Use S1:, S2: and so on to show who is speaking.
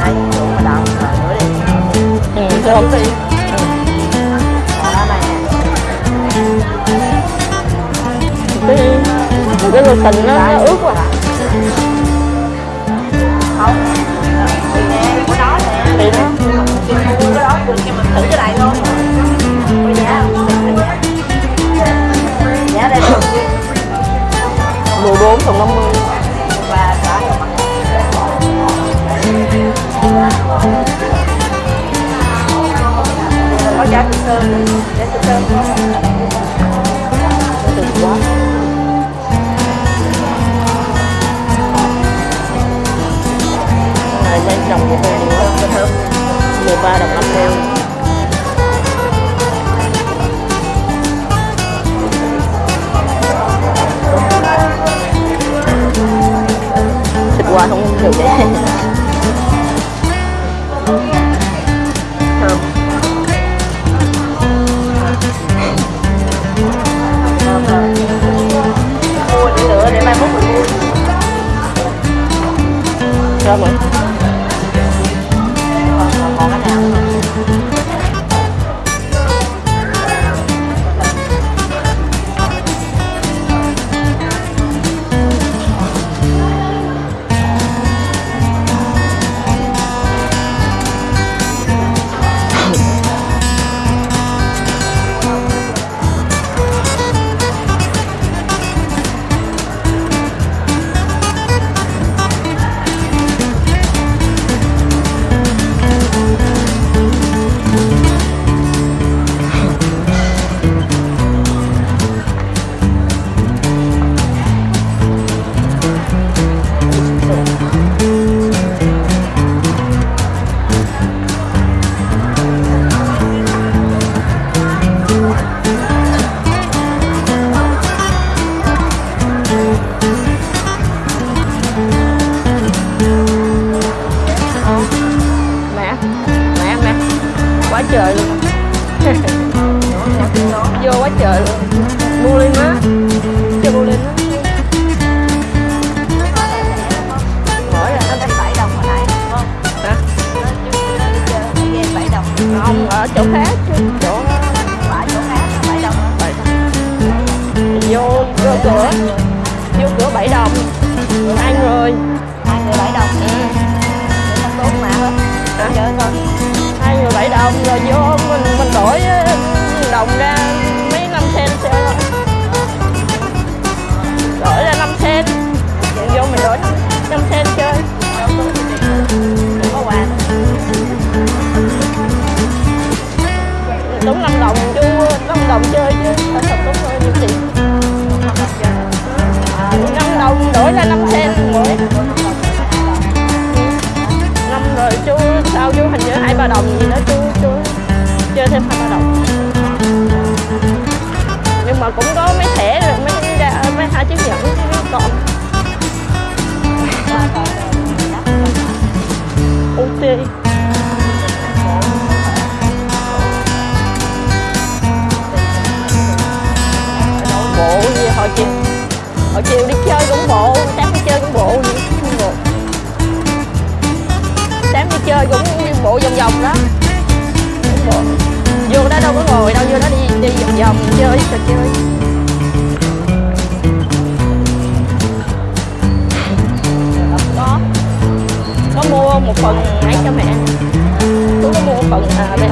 S1: tay khô mà nữa đi
S2: ừ, thơm cái cái lục nó, nó ướt quá
S1: giá thịt sơn
S2: tuyệt quá này. 13 đồng 50 thịt qua không được vậy trời luôn. Vô quá trời luôn. Mua lên má. Cho mua lên má.
S1: Mỗi là nó đánh 7 đồng hồi nãy đúng không?
S2: hả?
S1: Nó 7 đồng.
S2: không ở chỗ khác chứ chỗ
S1: Phải chỗ khác là 7 đồng.
S2: Bảy vô vô cửa vô cửa bảy đồng. Hai người
S1: Hai người 7 đồng. Để nó tốn mà. Hết. Chơi thôi
S2: hai bảy đồng rồi vô mình mình đổi ờ, đồng ra mấy năm sen chơi thôi đổi ra năm sen vô mình đổi năm sen chơi.
S1: Có quà.
S2: đúng năm đồng chú, năm đồng chơi chứ. Thật đúng rồi, nhiều tiền.
S1: À,
S2: năm đồng đổi ra năm sen mỗi. Năm rồi chú, sao chú hình như hai ba đồng gì đó. Mà cũng có mấy thẻ rồi, mấy mấy hai chiếc nhẫn còn. Ok. Bộ gì hồi chiều? Hồi chiều đi chơi cũng bộ, sáng đi chơi cũng bộ gì cũng bộ. Sáng đi chơi cũng đi bộ vòng vòng đó đó đâu có ngồi đâu vô đó đi đi vòng vòng chơi trò chơi. Ờ, có. Có mua một phần ấy cho mẹ. Tôi có mua một phần à, bê